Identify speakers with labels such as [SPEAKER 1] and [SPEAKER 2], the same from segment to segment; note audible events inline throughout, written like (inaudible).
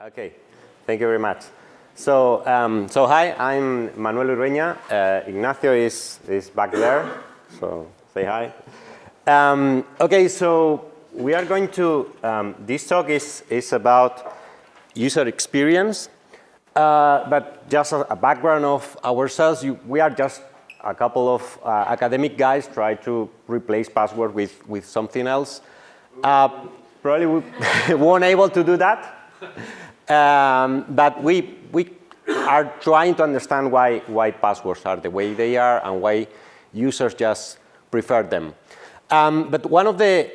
[SPEAKER 1] Okay, thank you very much. So, um, so hi, I'm Manuel Urueña. Uh, Ignacio is, is back there, so say hi. Um, okay, so we are going to, um, this talk is, is about user experience, uh, but just a, a, background of ourselves, you, we are just a couple of uh, academic guys try to replace password with, with something else. Uh, probably we (laughs) weren't able to do that. Um, but we, we are trying to understand why, why passwords are the way they are and why users just prefer them. Um, but one of the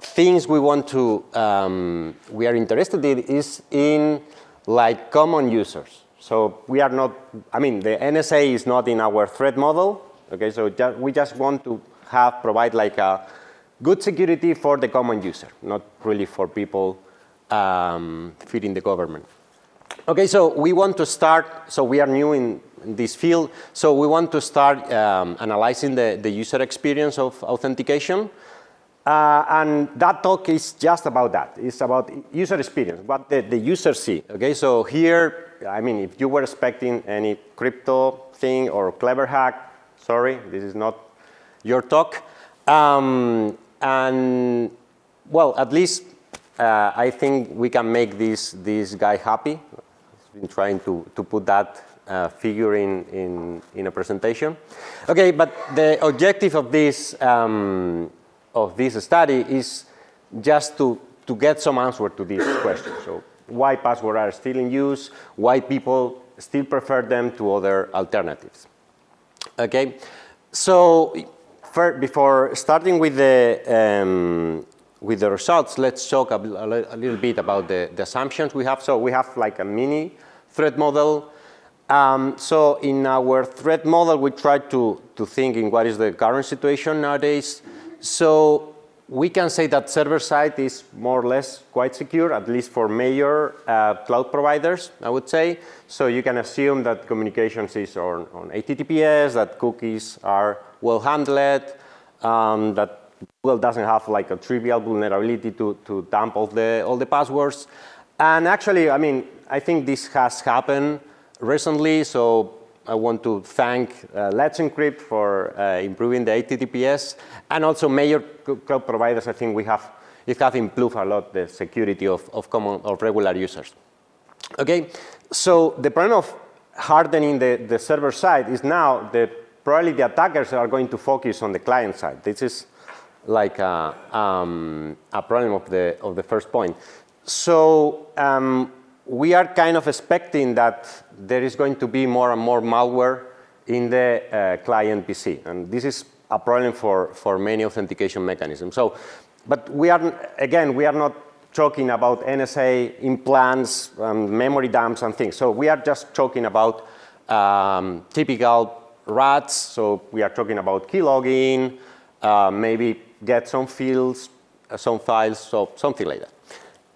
[SPEAKER 1] things we want to, um, we are interested in is in like common users. So we are not, I mean, the NSA is not in our threat model. Okay, so just, we just want to have, provide like a good security for the common user, not really for people um, feeding the government. Okay, so we want to start, so we are new in, this field, so we want to start um, analyzing the, the user experience of authentication. Uh, and that talk is just about that. It's about user experience, what the, the user see. Okay, so here, I mean, if you were expecting any crypto thing or clever hack, sorry, this is not your talk. Um, and well, at least uh, I think we can make this, this guy happy. He's been trying to, to put that uh, figure in, in, in a presentation. Okay, but the objective of this, um, of this study is just to, to get some answer to this question. So why passwords are still in use, why people still prefer them to other alternatives. Okay, so for, before starting with the um, with the results, let's talk a, a, little bit about the, the, assumptions we have. So we have like a mini threat model. Um, so in our threat model, we try to, to think in what is the current situation nowadays. So we can say that server side is more or less quite secure, at least for major uh, cloud providers, I would say. So you can assume that communications is on, on HTTPS, that cookies are well handled, um, that Google doesn't have like a trivial vulnerability to, to dump all the, all the passwords. And actually, I mean, I think this has happened recently, so I want to thank uh, Let's Encrypt for uh, improving the HTTPS, and also major cloud providers, I think we have, it have improved a lot the security of, of common, of regular users. Okay, so the problem of hardening the, the server side is now that probably the attackers are going to focus on the client side. This is like a, um, a problem of the, of the first point. So um, we are kind of expecting that there is going to be more and more malware in the uh, client PC. And this is a problem for, for many authentication mechanisms. So, but we are, again, we are not talking about NSA implants, um, memory dumps and things. So we are just talking about um, typical rats. So we are talking about keylogging, uh, maybe get some fields, uh, some files, so something like that.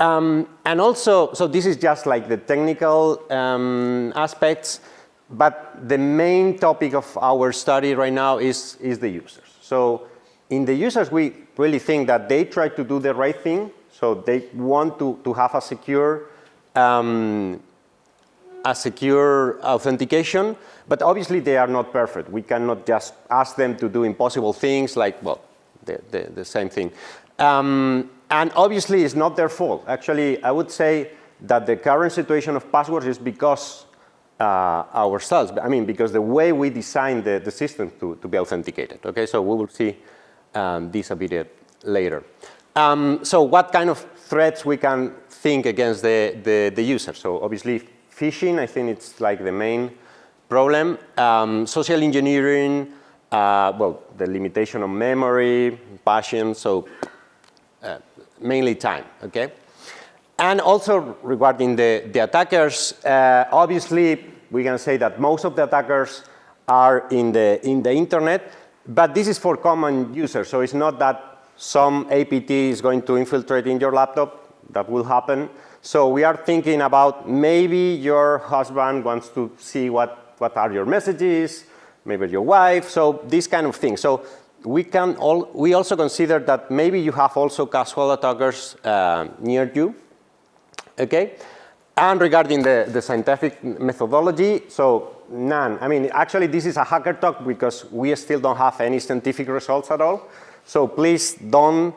[SPEAKER 1] Um, and also, so this is just like the technical um, aspects, but the main topic of our study right now is, is the users. So in the users, we really think that they try to do the right thing. So they want to, to have a secure, um, a secure authentication, but obviously they are not perfect. We cannot just ask them to do impossible things like, well, the, the, the same thing. Um, and obviously, it's not their fault. Actually, I would say that the current situation of passwords is because uh, ourselves. I mean, because the way we design the, the system to, to be authenticated. Okay, so we will see um, this a bit later. Um, so what kind of threats we can think against the, the, the user? So obviously, phishing, I think it's like the main problem. Um, social engineering, uh, well, the limitation of memory, passion, so uh, mainly time, okay? And also regarding the, the attackers, uh, obviously we can say that most of the attackers are in the, in the internet, but this is for common users, so it's not that some APT is going to infiltrate in your laptop, that will happen. So we are thinking about maybe your husband wants to see what, what are your messages, maybe your wife, so these kind of things. So we can all, we also consider that maybe you have also casual attackers uh, near you, okay? And regarding the, the scientific methodology, so none. I mean, actually, this is a hacker talk because we still don't have any scientific results at all. So please don't,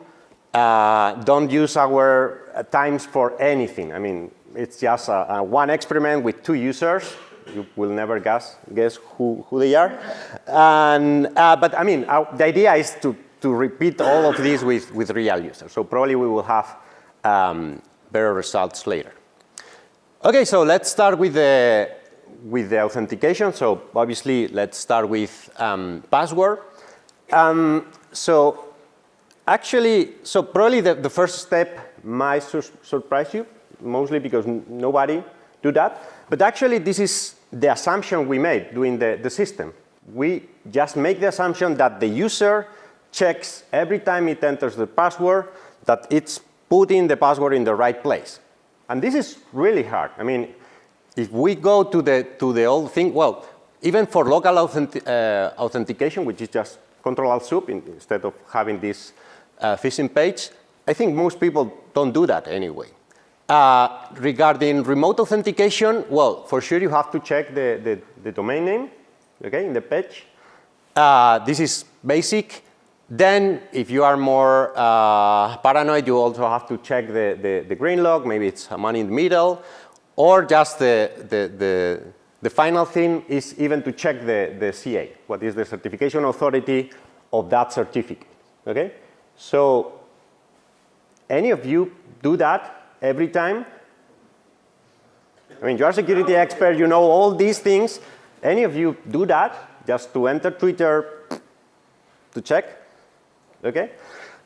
[SPEAKER 1] uh, don't use our times for anything. I mean, it's just a, a one experiment with two users. You will never guess, guess who, who they are. And, uh, but I mean, uh, the idea is to, to repeat all of this with, with real users. So probably we will have um, better results later. Okay, so let's start with the, with the authentication. So obviously, let's start with um, password. Um, so actually, so probably the, the first step might sur surprise you, mostly because nobody do that. But actually, this is the assumption we made doing the, the system. We just make the assumption that the user checks every time it enters the password that it's putting the password in the right place. And this is really hard. I mean, if we go to the, to the old thing, well, even for local authentic, uh, authentication, which is just control alt soup instead of having this uh, phishing page, I think most people don't do that anyway. Uh, regarding remote authentication, well, for sure you have to check the, the, the domain name, okay, in the page. Uh, this is basic. Then, if you are more uh, paranoid, you also have to check the, the, the, green lock. Maybe it's a man in the middle. Or just the, the, the, the final thing is even to check the, the CA. What is the certification authority of that certificate, okay? So any of you do that every time? I mean, you're a security expert, you know all these things. Any of you do that just to enter Twitter to check? Okay?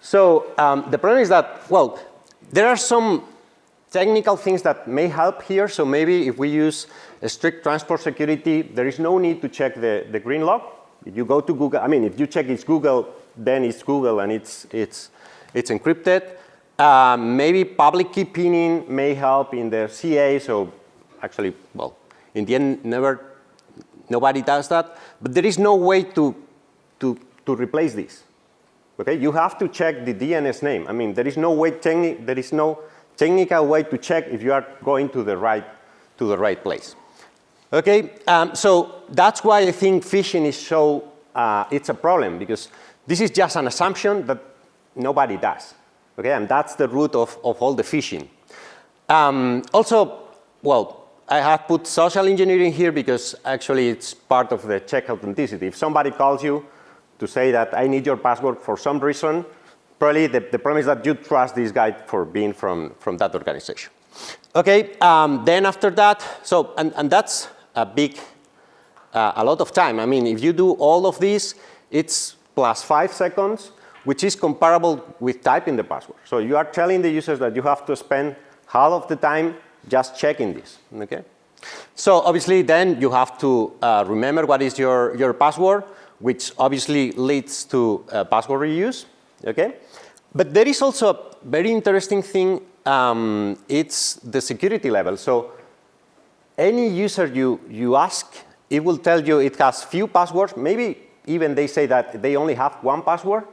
[SPEAKER 1] So um, the problem is that, well, there are some technical things that may help here. So maybe if we use strict transport security, there is no need to check the, the green lock. If you go to Google, I mean, if you check it's Google, then it's Google and it's, it's, it's encrypted. Um, maybe public key pinning may help in the CA. So actually, well, in the end, never, nobody does that. But there is no way to, to, to replace this. Okay, you have to check the DNS name. I mean, there is no way, there is no technical way to check if you are going to the right, to the right place. Okay, um, so that's why I think phishing is so, uh, it's a problem because this is just an assumption that nobody does. Okay, and that's the root of, of all the phishing. Um, also, well, I have put social engineering here because actually it's part of the check authenticity. If somebody calls you to say that I need your password for some reason, probably the, the problem is that you trust this guy for being from, from that organization. Okay, um, then after that, so, and, and that's a big, uh, a lot of time. I mean, if you do all of this, it's plus five seconds, which is comparable with typing the password. So you are telling the users that you have to spend half of the time just checking this, okay? So obviously then you have to uh, remember what is your, your password which obviously leads to uh, password reuse, okay? But there is also a very interesting thing, um, it's the security level. So any user you, you ask, it will tell you it has few passwords, maybe even they say that they only have one password,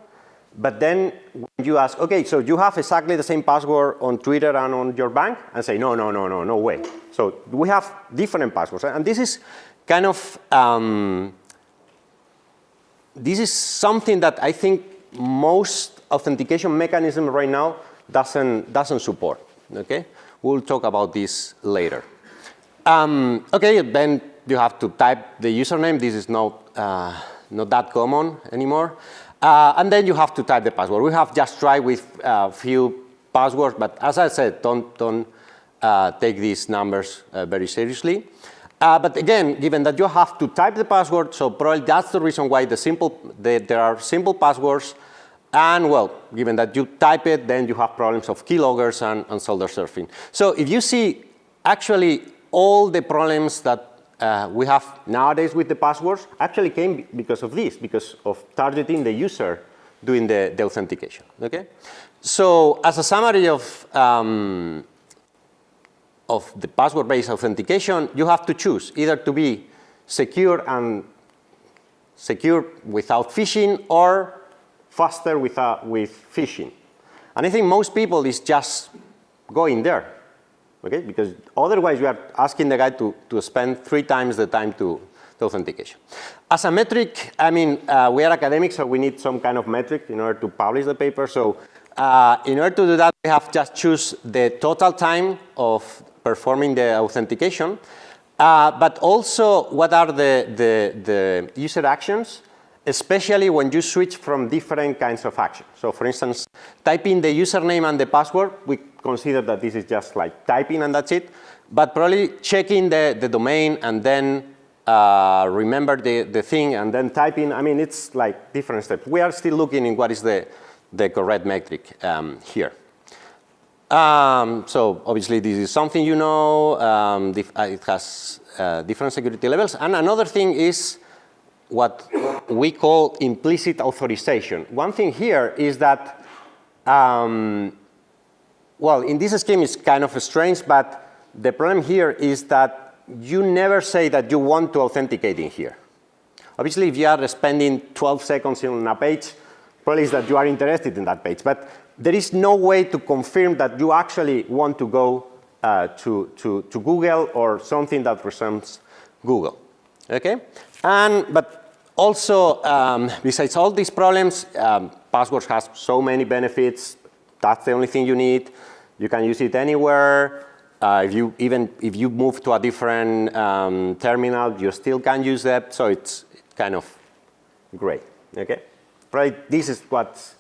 [SPEAKER 1] but then when you ask, okay, so you have exactly the same password on Twitter and on your bank? And say, no, no, no, no, no way. So we have different passwords. And this is kind of um, this is something that I think most authentication mechanism right now doesn't, doesn't support, okay? We'll talk about this later. Um, okay, then you have to type the username. This is not, uh, not that common anymore. Uh, and then you have to type the password. We have just tried with a uh, few passwords, but as I said, don't, don't uh, take these numbers uh, very seriously. Uh, but again, given that you have to type the password, so probably that's the reason why the simple, the, there are simple passwords. And well, given that you type it, then you have problems of keyloggers and, and shoulder surfing. So if you see actually all the problems that uh, we have nowadays with the passwords actually came because of this, because of targeting the user doing the, the authentication, okay? So as a summary of um, of the password-based authentication, you have to choose either to be secure and secure without phishing or faster without, with phishing. And I think most people is just going there. Okay? Because otherwise you are asking the guy to, to spend three times the time to, to authentication. As a metric, I mean, uh, we are academics, so we need some kind of metric in order to publish the paper. So uh, in order to do that, we have just choose the total time of performing the authentication, uh, but also what are the, the, the user actions especially when you switch from different kinds of actions. So for instance, typing the username and the password, we consider that this is just like typing and that's it. But probably checking the, the domain and then uh, remember the, the thing and then typing, I mean, it's like different steps. We are still looking in what is the, the correct metric um, here. Um, so obviously this is something you know, um, uh, it has uh, different security levels. And another thing is what we call implicit authorization. One thing here is that, um, well, in this scheme it's kind of strange, but the problem here is that you never say that you want to authenticate in here. Obviously, if you are spending 12 seconds on a page, probably is that you are interested in that page. But there is no way to confirm that you actually want to go uh, to, to, to Google or something that resembles Google. Okay? And, but also, um, besides all these problems, um, Passwords has so many benefits. That's the only thing you need. You can use it anywhere. Uh, if you even if you move to a different um, terminal, you still can use that. So it's kind of great. Okay, right. This is what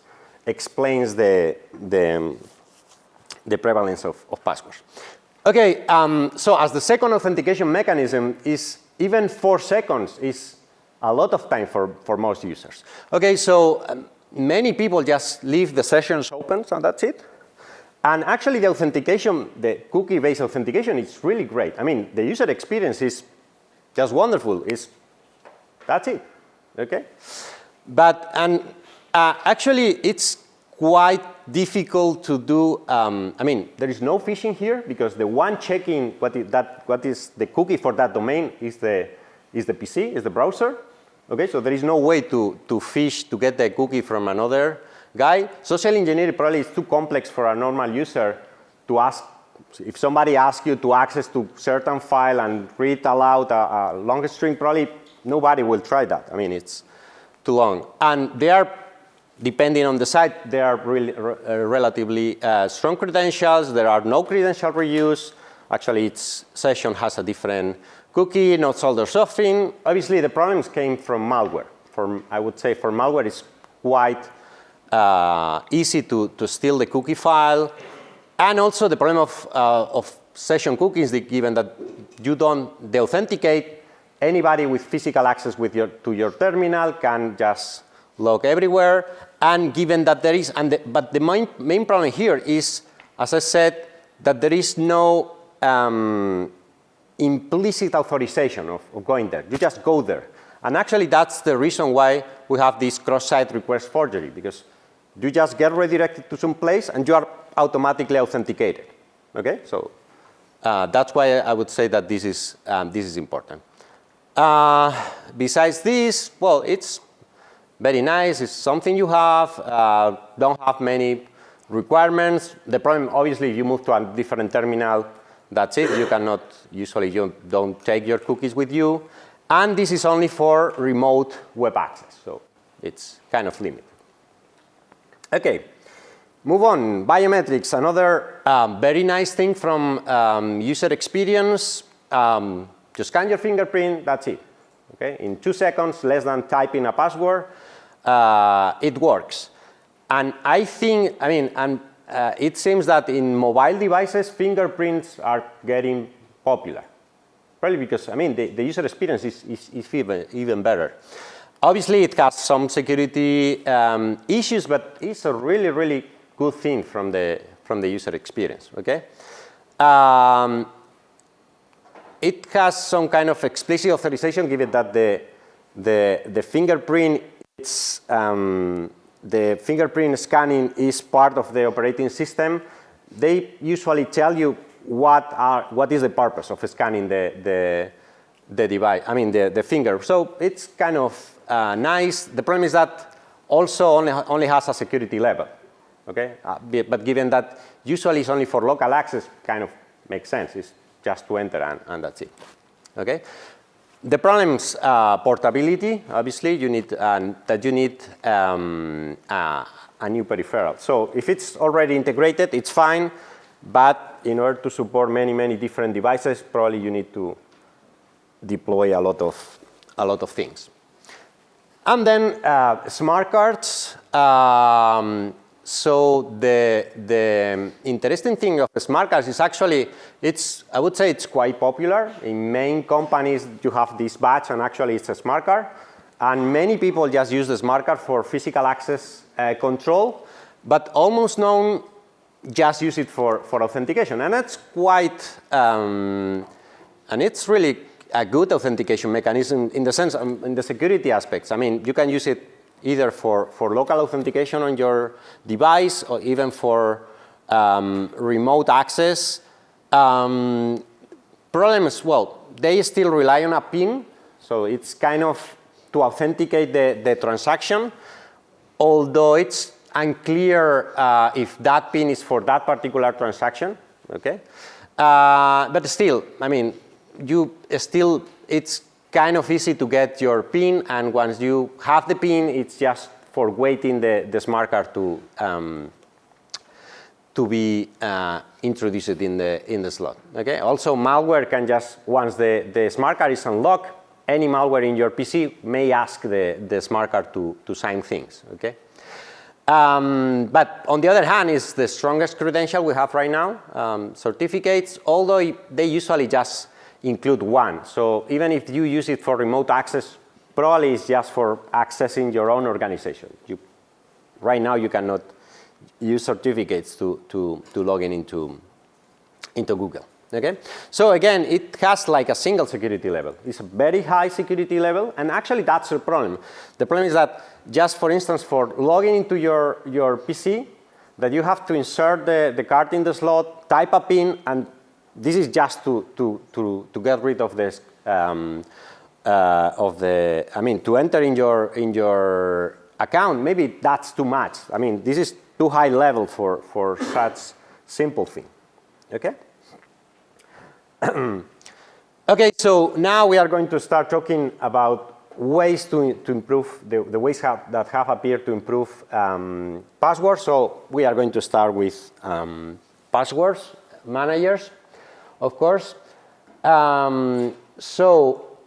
[SPEAKER 1] explains the the the prevalence of, of passwords. Okay, um, so as the second authentication mechanism is even four seconds is a lot of time for, for most users. Okay, so um, many people just leave the sessions open so that's it. And actually the authentication, the cookie-based authentication is really great. I mean, the user experience is just wonderful. It's, that's it, okay? But, and uh, actually it's quite difficult to do, um, I mean, there is no phishing here because the one checking what is, that, what is the cookie for that domain is the, is the PC, is the browser. Okay, so there is no way to, to phish to get the cookie from another guy. Social engineering probably is too complex for a normal user to ask. If somebody asks you to access to certain file and read aloud a, a long string, probably nobody will try that. I mean, it's too long. And they are, depending on the site, they are really, uh, relatively uh, strong credentials. There are no credential reuse. Actually, each session has a different cookie, not shoulder surfing. Obviously, the problems came from malware. For, I would say for malware, it's quite uh, easy to, to steal the cookie file. And also the problem of, uh, of session cookies, given that you don't deauthenticate, anybody with physical access with your, to your terminal can just log everywhere. And given that there is, and the, but the main, main problem here is, as I said, that there is no um, implicit authorization of, of, going there. You just go there. And actually, that's the reason why we have this cross-site request forgery, because you just get redirected to some place and you are automatically authenticated. Okay, so uh, that's why I would say that this is um, this is important. Uh, besides this, well, it's very nice. It's something you have. Uh, don't have many requirements. The problem, obviously, if you move to a different terminal, that's it. You cannot, usually you don't take your cookies with you. And this is only for remote web access. So it's kind of limited. Okay, move on. Biometrics, another um, very nice thing from um, user experience. Um, just scan your fingerprint, that's it. Okay, in two seconds, less than typing a password, uh, it works. And I think, I mean, and uh, it seems that in mobile devices, fingerprints are getting popular. Probably because, I mean, the, the user experience is, is, is even, even better. Obviously, it has some security um, issues, but it's a really, really good thing from the, from the user experience, okay? Um, it has some kind of explicit authorization given that the, the, the fingerprint it's um, the fingerprint scanning is part of the operating system, they usually tell you what are what is the purpose of scanning the the, the device. I mean the the finger. So it's kind of uh, nice. The problem is that also only only has a security level. Okay, uh, but given that usually it's only for local access, kind of makes sense. It's just to enter and, and that's it. Okay. The problems uh, portability. Obviously, you need uh, that you need um, uh, a new peripheral. So if it's already integrated, it's fine. But in order to support many many different devices, probably you need to deploy a lot of a lot of things. And then uh, smart cards. Um, so the, the interesting thing of smart cards is actually, it's, I would say it's quite popular. In main companies, you have this badge and actually it's a smart card. And many people just use the smart card for physical access uh, control, but almost none just use it for, for authentication. And that's quite, um, and it's really a good authentication mechanism in the sense, um, in the security aspects. I mean, you can use it either for, for local authentication on your device or even for um, remote access. Um, problems, well, they still rely on a PIN, so it's kind of to authenticate the, the transaction, although it's unclear uh, if that PIN is for that particular transaction, okay? Uh, but still, I mean, you still, it's kind of easy to get your PIN and once you have the PIN, it's just for waiting the, the smart card to, um, to be uh, introduced in the, in the slot, okay? Also malware can just, once the, the smart card is unlocked, any malware in your PC may ask the, the smart card to, to sign things, okay? Um, but on the other hand, it's the strongest credential we have right now, um, certificates, although they usually just include one. So even if you use it for remote access, probably it's just for accessing your own organization. You, right now, you cannot use certificates to, to, to log in into, into Google. Okay? So again, it has like a single security level. It's a very high security level, and actually that's the problem. The problem is that just for instance, for logging into your, your PC, that you have to insert the, the card in the slot, type a PIN, and this is just to, to, to, to get rid of this, um, uh, of the, I mean, to enter in your, in your account, maybe that's too much. I mean, this is too high level for, for such simple thing, okay? (clears throat) okay, so now we are going to start talking about ways to, to improve, the, the ways have, that have appeared to improve um, passwords. So we are going to start with um, passwords managers, of course. Um, so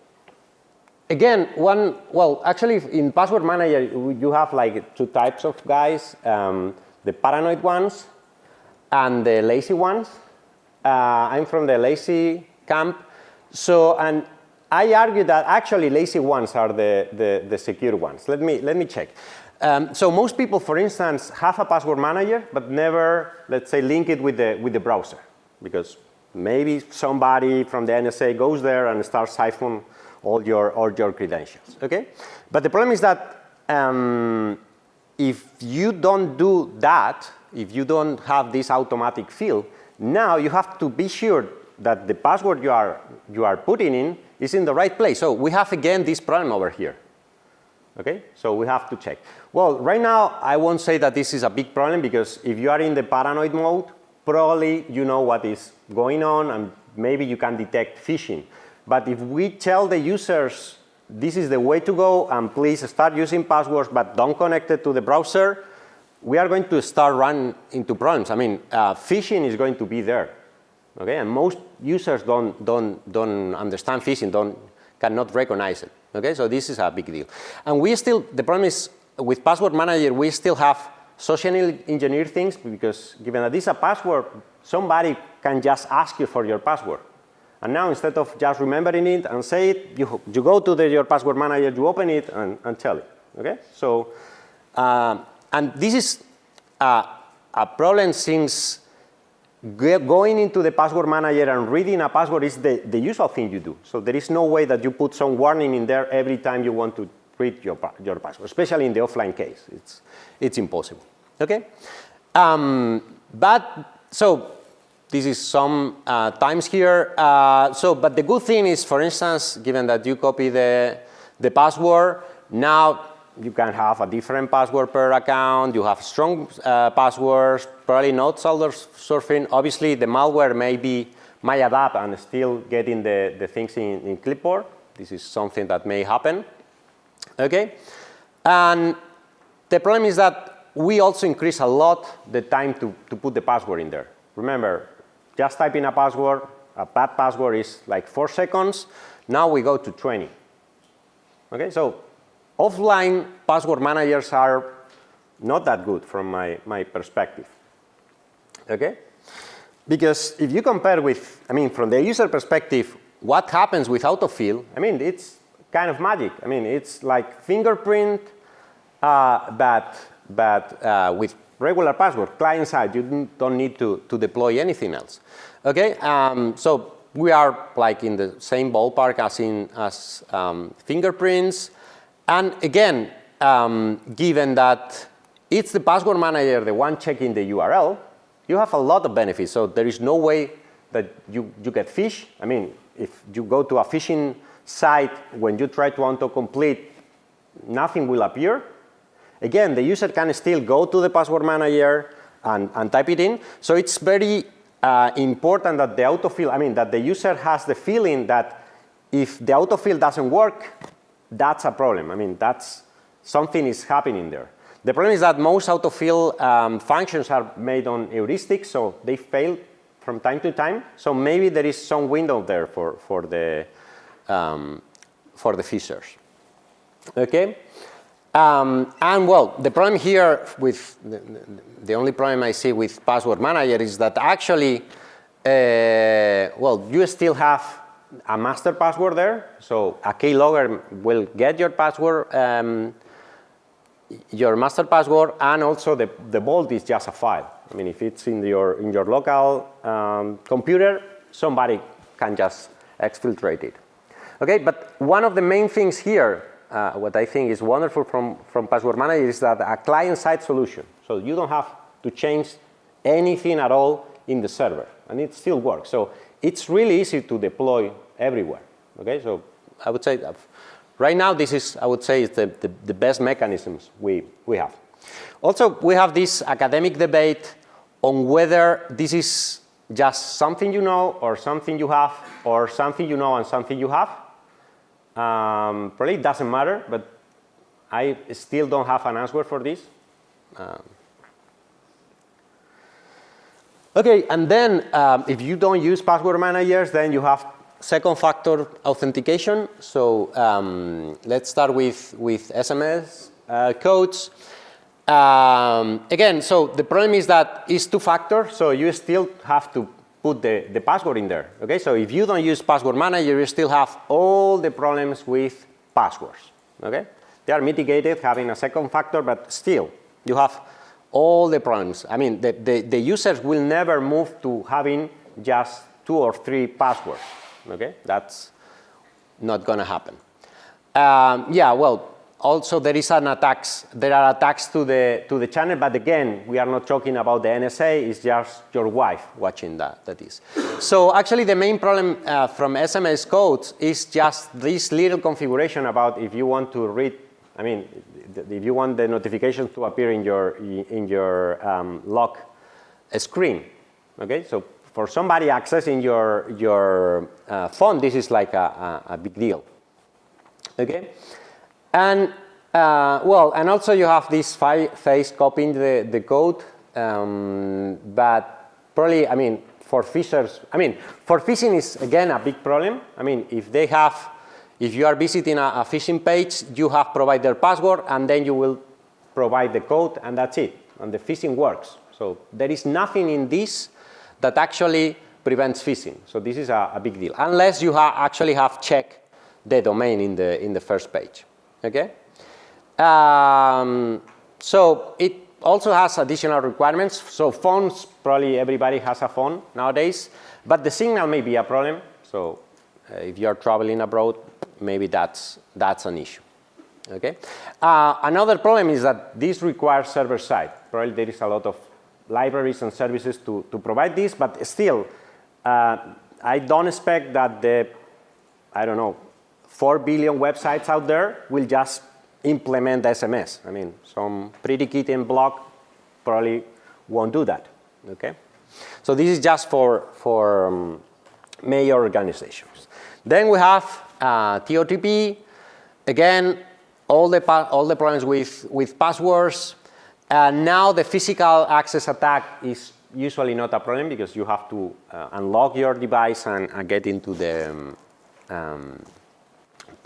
[SPEAKER 1] again, one, well, actually in password manager, you have like two types of guys, um, the paranoid ones and the lazy ones. Uh, I'm from the lazy camp. So, and I argue that actually lazy ones are the, the, the secure ones. Let me, let me check. Um, so most people, for instance, have a password manager, but never, let's say, link it with the, with the browser. Because maybe somebody from the NSA goes there and starts siphon all your, all your credentials, okay? But the problem is that um, if you don't do that, if you don't have this automatic field, now you have to be sure that the password you are, you are putting in is in the right place. So we have again this problem over here. Okay, so we have to check. Well, right now I won't say that this is a big problem because if you are in the paranoid mode, probably you know what is going on and maybe you can detect phishing. But if we tell the users this is the way to go and please start using passwords but don't connect it to the browser, we are going to start running into problems. I mean, uh, phishing is going to be there. Okay, and most users don't, don't, don't understand phishing, don't, cannot recognize it. Okay, so this is a big deal. And we still, the problem is with password manager, we still have socially engineer things because given that this is a password, somebody can just ask you for your password. And now instead of just remembering it and say it, you, you go to the, your password manager, you open it and, and tell it. Okay, so uh, and this is a problem since going into the password manager and reading a password is the, the usual thing you do. So there is no way that you put some warning in there every time you want to read your, your password, especially in the offline case. It's, it's impossible. Okay? Um, but so this is some uh, times here. Uh, so, but the good thing is, for instance, given that you copy the, the password, now you can have a different password per account, you have strong uh, passwords, probably not shoulder surfing. Obviously, the malware may be my adapt and still getting the, the things in, in clipboard. This is something that may happen. Okay? And the problem is that we also increase a lot the time to, to put the password in there. Remember, just typing a password, a bad password is like four seconds. Now we go to 20. Okay, so offline password managers are not that good from my, my perspective. Okay? Because if you compare with, I mean, from the user perspective, what happens with autofill, I mean, it's kind of magic. I mean, it's like fingerprint, uh, but, but uh, with regular password, client side, you don't need to, to deploy anything else. Okay, um, so we are like in the same ballpark as in as um, fingerprints. And again, um, given that it's the password manager, the one checking the URL, you have a lot of benefits. So there is no way that you, you get phish. I mean, if you go to a phishing site, when you try to autocomplete, nothing will appear. Again, the user can still go to the password manager and, and type it in. So it's very uh, important that the autofill, I mean, that the user has the feeling that if the autofill doesn't work, that's a problem. I mean, that's something is happening there. The problem is that most autofill um, functions are made on heuristics, so they fail from time to time. So maybe there is some window there for, for, the, um, for the phishers. Okay? Um, and well, the problem here with the, the, only problem I see with password manager is that actually, uh, well, you still have a master password there. So a keylogger will get your password, um, your master password, and also the, the vault is just a file. I mean, if it's in your, in your local um, computer, somebody can just exfiltrate it. Okay, but one of the main things here uh, what I think is wonderful from, from Password Manager is that a client-side solution. So you don't have to change anything at all in the server, and it still works. So it's really easy to deploy everywhere. Okay, so I would say right now this is, I would say, the, the, the best mechanisms we, we have. Also, we have this academic debate on whether this is just something you know or something you have or something you know and something you have. Um, probably it doesn't matter, but I still don't have an answer for this. Um, okay, and then um, if you don't use password managers, then you have second factor authentication. So um, let's start with, with SMS uh, codes. Um, again, so the problem is that it's two factor, so you still have to put the, the password in there. Okay, so if you don't use password manager, you still have all the problems with passwords. Okay, they are mitigated having a second factor, but still you have all the problems. I mean, the, the, the users will never move to having just two or three passwords. Okay, that's not going to happen. Um, yeah, well, also there is an attacks, there are attacks to the, to the channel, but again, we are not talking about the NSA, it's just your wife watching that, that is. So actually the main problem uh, from SMS codes is just this little configuration about if you want to read, I mean, if you want the notifications to appear in your, in your um, lock screen, okay? So for somebody accessing your, your uh, phone, this is like a, a, a big deal, okay? And uh, well, and also you have this phase copying the, the code, um, but probably, I mean, for phishers, I mean, for phishing is again a big problem. I mean, if they have, if you are visiting a, a phishing page, you have provide their password and then you will provide the code and that's it. And the phishing works. So there is nothing in this that actually prevents phishing. So this is a, a big deal, unless you ha actually have checked the domain in the, in the first page. Okay? Um, so it also has additional requirements. So phones, probably everybody has a phone nowadays, but the signal may be a problem. So uh, if you're traveling abroad, maybe that's, that's an issue. Okay. Uh, another problem is that this requires server side. Probably there is a lot of libraries and services to, to provide this, but still, uh, I don't expect that the, I don't know, 4 billion websites out there will just implement SMS. I mean, some pretty kitten blog probably won't do that, okay? So this is just for, for, um, major organizations. Then we have uh, TOTP. Again, all the, all the problems with, with passwords. And now the physical access attack is usually not a problem because you have to uh, unlock your device and uh, get into the um, um,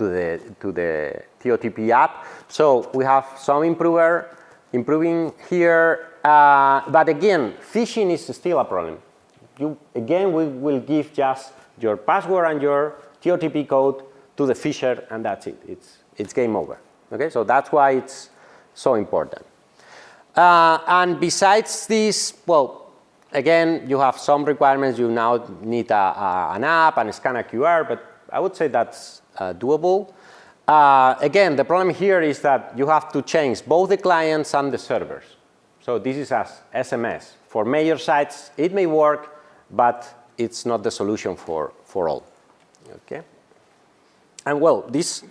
[SPEAKER 1] to the to the TOTP app. So we have some improver improving here, uh, but again, phishing is still a problem. You again we will give just your password and your TOTP code to the phisher, and that's it. It's it's game over. Okay, so that's why it's so important. Uh, and besides this, well, again, you have some requirements. You now need a, a, an app and scan a QR, but I would say that's doable. Uh, again, the problem here is that you have to change both the clients and the servers. So this is as SMS. For major sites, it may work, but it's not the solution for, for all. Okay? And well, this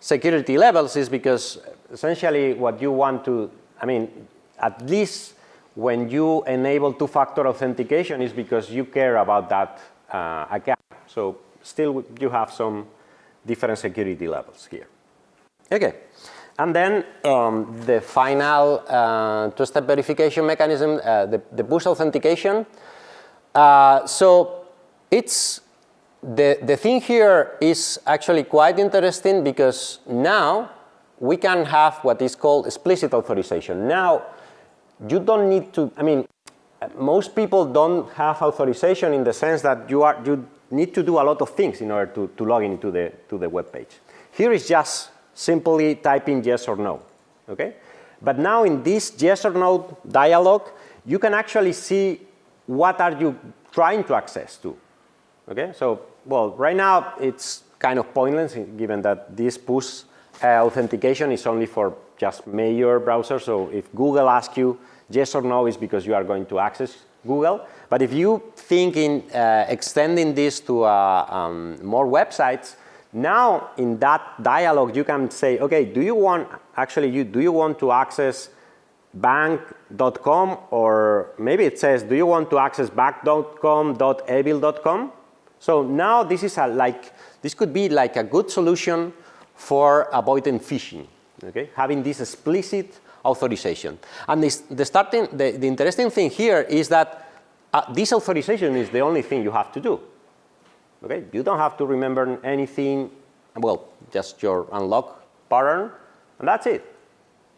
[SPEAKER 1] security levels is because essentially what you want to, I mean, at least when you enable two-factor authentication is because you care about that uh, account. So still you have some different security levels here. Okay. And then um, the final uh, two-step verification mechanism, uh, the, the push authentication. Uh, so it's the, the thing here is actually quite interesting because now we can have what is called explicit authorization. Now you don't need to, I mean, most people don't have authorization in the sense that you are, you need to do a lot of things in order to, to log into the, to the web page. Here is just simply typing yes or no, okay? But now in this yes or no dialog, you can actually see what are you trying to access to, okay? So, well, right now it's kind of pointless given that this push uh, authentication is only for just major browsers. So if Google asks you yes or no, is because you are going to access Google. But if you think in uh, extending this to uh, um, more websites, now in that dialog you can say, okay, do you want, actually you, do you want to access bank.com or maybe it says, do you want to access bank.com.evil.com? So now this is a like, this could be like a good solution for avoiding phishing, okay? Having this explicit authorization. And this, the, starting, the, the interesting thing here is that uh, this authorization is the only thing you have to do. Okay, you don't have to remember anything, well, just your unlock pattern, and that's it.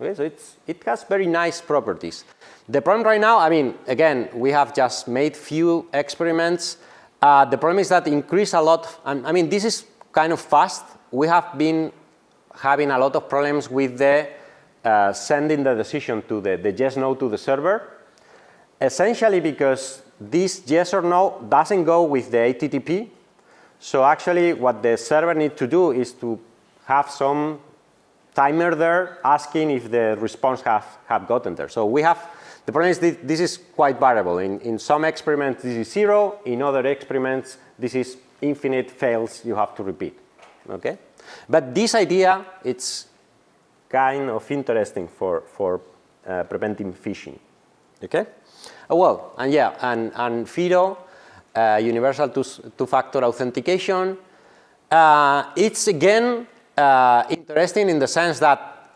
[SPEAKER 1] Okay, so it's, it has very nice properties. The problem right now, I mean, again, we have just made few experiments. Uh, the problem is that increase a lot, and I mean, this is kind of fast. We have been having a lot of problems with the uh, sending the decision to the, the yes, no to the server, essentially because this yes or no doesn't go with the HTTP. So actually what the server needs to do is to have some timer there asking if the response have, have gotten there. So we have, the problem is this is quite variable. In, in some experiments this is zero, in other experiments this is infinite fails you have to repeat, okay? But this idea, it's kind of interesting for, for uh, preventing phishing. Okay? Oh, well, and yeah, and, and FIDO, uh, universal two-factor two authentication. Uh, it's again uh, interesting in the sense that,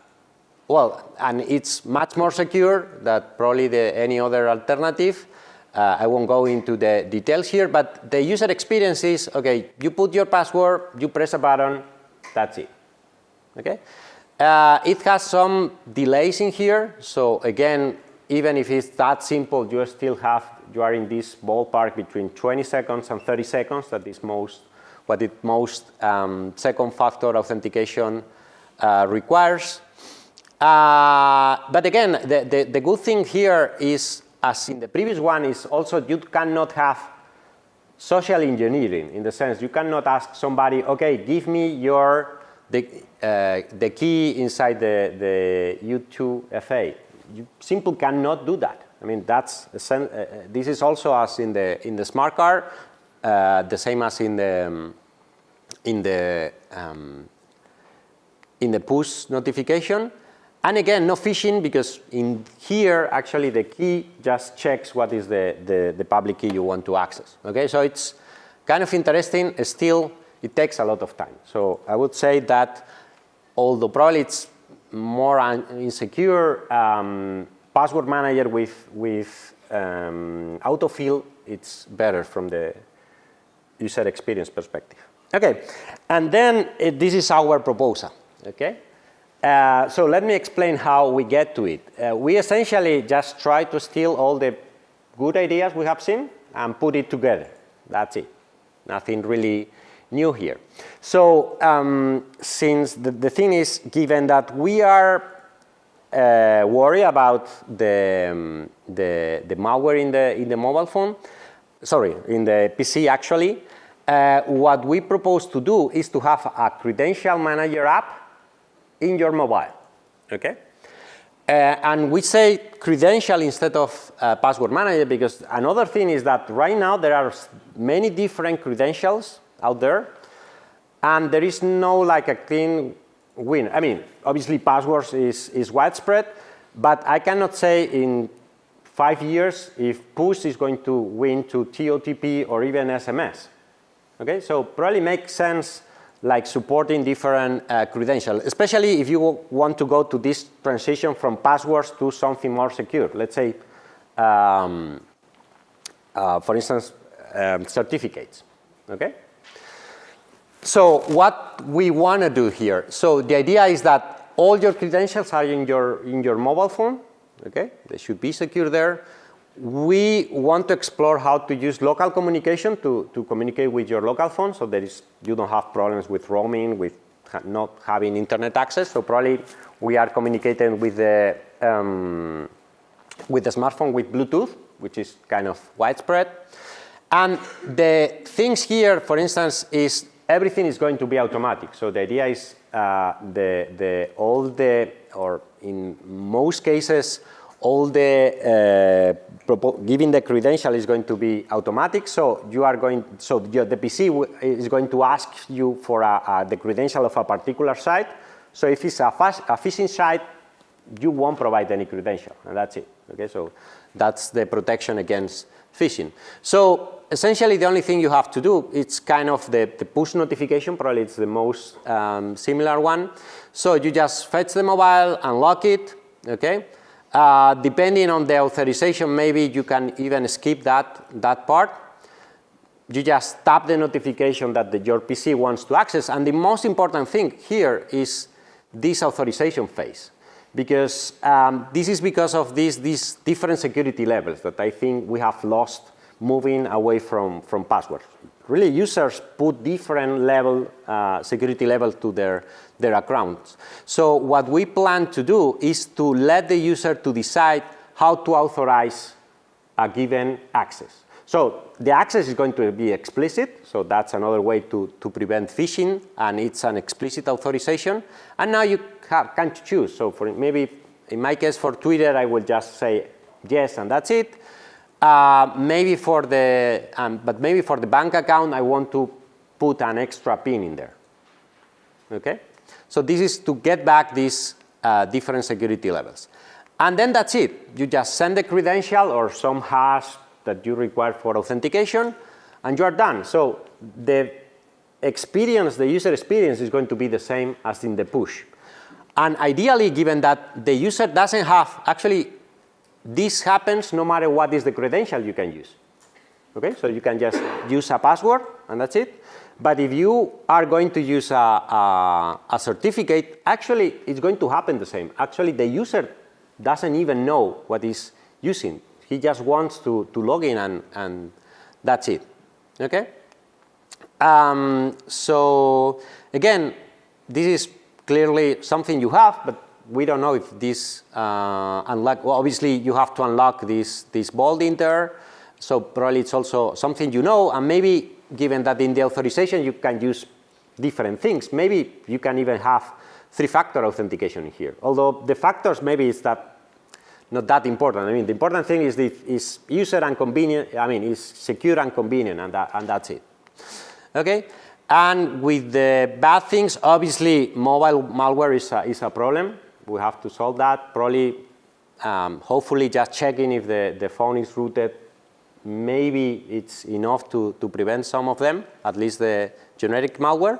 [SPEAKER 1] well, and it's much more secure than probably the, any other alternative. Uh, I won't go into the details here, but the user experience is, okay, you put your password, you press a button, that's it. Okay? Uh, it has some delays in here. So again, even if it's that simple, you still have, you are in this ballpark between 20 seconds and 30 seconds. That is most, what it most um, second factor authentication uh, requires. Uh, but again, the, the, the good thing here is, as in the previous one, is also you cannot have social engineering in the sense you cannot ask somebody, okay, give me your the, uh, the key inside the, the U2FA. You simply cannot do that. I mean, that's, uh, uh, this is also as in the, in the smart card, uh, the same as in the, um, in the, um, in the push notification. And again, no phishing because in here, actually the key just checks what is the, the, the public key you want to access. Okay, so it's, kind of interesting, still it takes a lot of time. So I would say that although probably it's more insecure, um, password manager with, with um, autofill, it's better from the user experience perspective. Okay, and then uh, this is our proposal, okay? Uh, so let me explain how we get to it. Uh, we essentially just try to steal all the good ideas we have seen and put it together. That's it. Nothing really new here. So um, since the, the thing is given that we are uh, worried about the, um, the, the malware in the, in the mobile phone, sorry, in the PC actually, uh, what we propose to do is to have a credential manager app in your mobile, okay? Uh, and we say credential instead of uh, password manager because another thing is that right now there are many different credentials out there and there is no like a clean win. I mean, obviously passwords is, is widespread, but I cannot say in five years if push is going to win to TOTP or even SMS. Okay, so probably makes sense like supporting different uh, credentials, especially if you want to go to this transition from passwords to something more secure. Let's say, um, uh, for instance, um, certificates. Okay. So what we want to do here. So the idea is that all your credentials are in your in your mobile phone. Okay, they should be secure there we want to explore how to use local communication to, to communicate with your local phone so that is, you don't have problems with roaming, with ha not having internet access. So probably we are communicating with the, um, with the smartphone with Bluetooth, which is kind of widespread. And the things here, for instance, is everything is going to be automatic. So the idea is uh, the, the, all the, or in most cases, all the uh, giving the credential is going to be automatic. So you are going, so your, the PC is going to ask you for a, a, the credential of a particular site. So if it's a, a phishing site, you won't provide any credential, and that's it. Okay, so that's the protection against phishing. So essentially, the only thing you have to do it's kind of the, the push notification. Probably it's the most um, similar one. So you just fetch the mobile, unlock it. Okay, uh, depending on the authorization, maybe you can even skip that, that part. You just tap the notification that the, your PC wants to access. And the most important thing here is this authorization phase. Because um, this is because of these, these different security levels that I think we have lost moving away from, from passwords. Really, users put different level, uh, security level to their, their accounts. So what we plan to do is to let the user to decide how to authorize a given access. So the access is going to be explicit, so that's another way to, to prevent phishing, and it's an explicit authorization. And now you can choose. So for maybe in my case for Twitter, I will just say yes, and that's it. Uh, maybe for the, um, but maybe for the bank account, I want to put an extra pin in there. Okay? So this is to get back these uh, different security levels. And then that's it. You just send the credential or some hash that you require for authentication, and you are done. So the experience, the user experience is going to be the same as in the push. And ideally, given that the user doesn't have, actually, this happens no matter what is the credential you can use. Okay, so you can just use a password and that's it. But if you are going to use a, a, a, certificate, actually it's going to happen the same. Actually, the user doesn't even know what he's using. He just wants to, to log in and, and that's it. Okay? Um, so again, this is clearly something you have, but we don't know if this uh, unlock, well, obviously you have to unlock this, this in there. so probably it's also something you know, and maybe given that in the authorization you can use different things, maybe you can even have three-factor authentication here. Although the factors maybe is that not that important. I mean, the important thing is the is user and convenient. I mean, is secure and convenient, and that and that's it. Okay. And with the bad things, obviously, mobile malware is a, is a problem we have to solve that. Probably, um, hopefully just checking if the, the phone is rooted maybe it's enough to, to prevent some of them, at least the generic malware.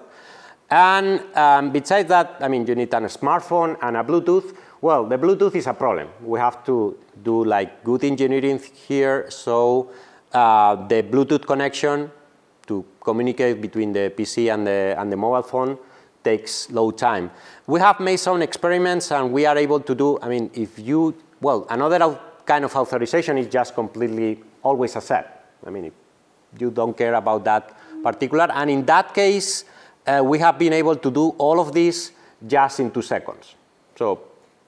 [SPEAKER 1] And um, besides that, I mean, you need a smartphone and a Bluetooth. Well, the Bluetooth is a problem. We have to do like good engineering here. So uh, the Bluetooth connection to communicate between the PC and the, and the mobile phone takes low time. We have made some experiments and we are able to do, I mean, if you, well, another kind of authorization is just completely always accept. I mean, you don't care about that particular, and in that case, uh, we have been able to do all of this just in two seconds. So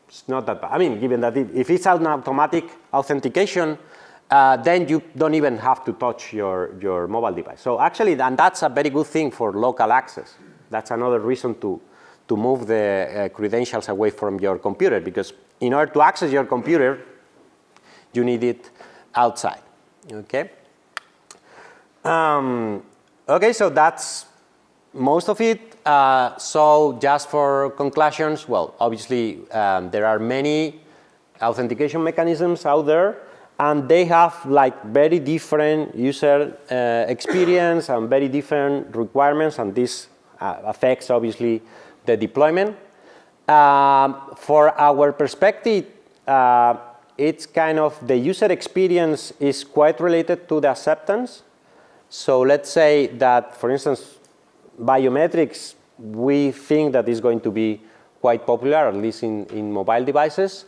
[SPEAKER 1] it's not that bad. I mean, given that if it's an automatic authentication, uh, then you don't even have to touch your, your mobile device. So actually, and that's a very good thing for local access. That's another reason to, to move the uh, credentials away from your computer because in order to access your computer, you need it outside, okay? Um, okay, so that's most of it. Uh, so just for conclusions, well, obviously um, there are many authentication mechanisms out there and they have like very different user uh, experience and very different requirements and this uh, affects obviously the deployment. Um, for our perspective, uh, it's kind of the user experience is quite related to the acceptance. So let's say that, for instance, biometrics, we think that is going to be quite popular, at least in, in mobile devices.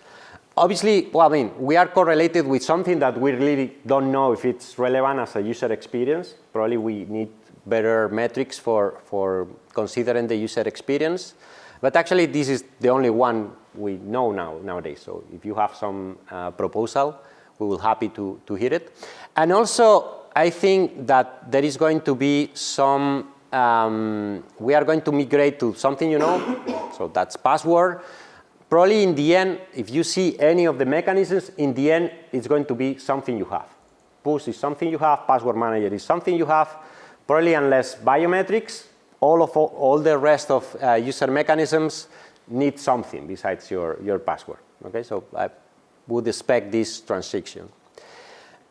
[SPEAKER 1] Obviously, well, I mean, we are correlated with something that we really don't know if it's relevant as a user experience. Probably we need better metrics for, for considering the user experience. But actually, this is the only one we know now nowadays. So if you have some uh, proposal, we will happy to, to hear it. And also, I think that there is going to be some um, we are going to migrate to something you know, (coughs) so that's password. Probably in the end, if you see any of the mechanisms, in the end, it's going to be something you have. Push is something you have, password manager is something you have. Probably unless biometrics, all of all the rest of uh, user mechanisms need something besides your, your password. Okay, so I would expect this transition.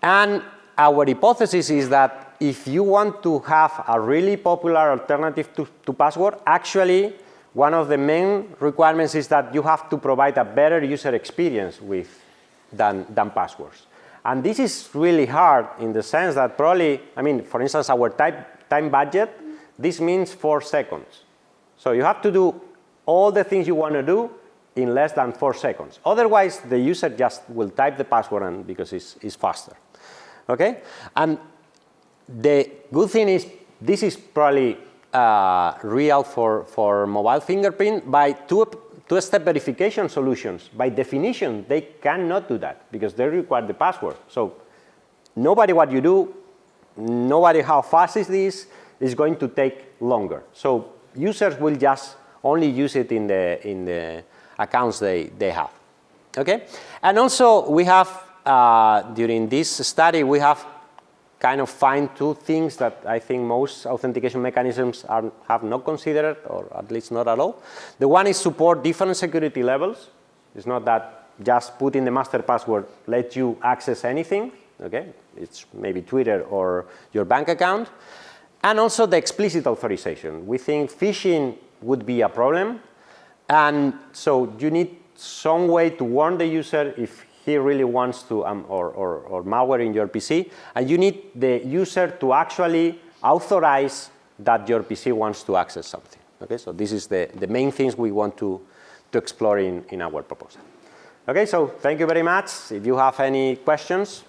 [SPEAKER 1] And our hypothesis is that if you want to have a really popular alternative to, to password, actually one of the main requirements is that you have to provide a better user experience with than, than passwords. And this is really hard in the sense that probably, I mean, for instance, our type, time budget, this means four seconds. So you have to do all the things you want to do in less than four seconds. Otherwise, the user just will type the password and because it's, it's faster. Okay? And the good thing is this is probably uh, real for, for mobile fingerprint by two, two-step verification solutions. By definition, they cannot do that because they require the password. So nobody what you do, nobody how fast is this, is going to take longer. So users will just only use it in the, in the accounts they, they have. Okay? And also we have, uh, during this study, we have kind of find two things that I think most authentication mechanisms are, have not considered, or at least not at all. The one is support different security levels. It's not that just putting the master password lets you access anything. Okay, it's maybe Twitter or your bank account. And also the explicit authorization. We think phishing would be a problem. And so you need some way to warn the user if he really wants to, um, or, or, or malware in your PC, and you need the user to actually authorize that your PC wants to access something. Okay, so this is the, the main things we want to, to explore in, in our proposal. Okay, so thank you very much. If you have any questions,